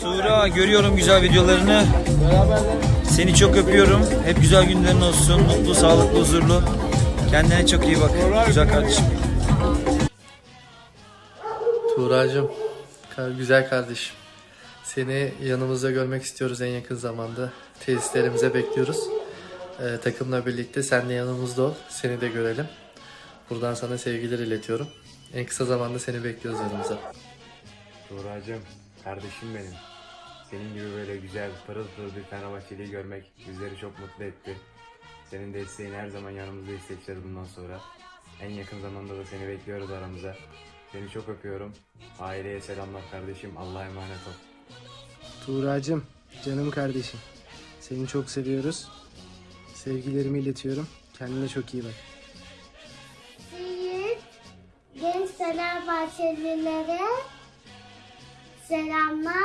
Tuğra görüyorum güzel videolarını. Seni çok öpüyorum. Hep güzel günlerin olsun. Mutlu, sağlıklı, huzurlu. Kendine çok iyi bak. Güzel kardeşim. Tuğracığım, güzel kardeşim. Seni yanımızda görmek istiyoruz en yakın zamanda. Tesislerimize bekliyoruz. Ee, takımla birlikte sen de yanımızda ol. Seni de görelim. Buradan sana sevgiler iletiyorum. En kısa zamanda seni bekliyoruz yanımıza. Tuğracığım, kardeşim benim. Senin gibi böyle güzel, pırıl pırıl bir Fenerbahçeli'yi görmek bizleri çok mutlu etti. Senin desteğin her zaman yanımızda hissedeceğiz bundan sonra. En yakın zamanda da seni bekliyoruz aramıza. Seni çok öpüyorum. Aileye selamlar kardeşim. Allah'a emanet ol. Tuğracığım, canım kardeşim. Seni çok seviyoruz. Sevgilerimi iletiyorum. Kendine çok iyi bak. Siz genç Fenerbahçelilere selamlar.